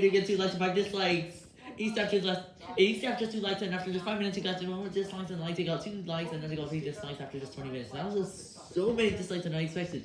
get two likes and five dislikes. Each after just each after two likes and after just five minutes he got two more dislikes and likes he got two likes and then he got three dislikes after just 20 minutes. That was just so many dislikes and I expected.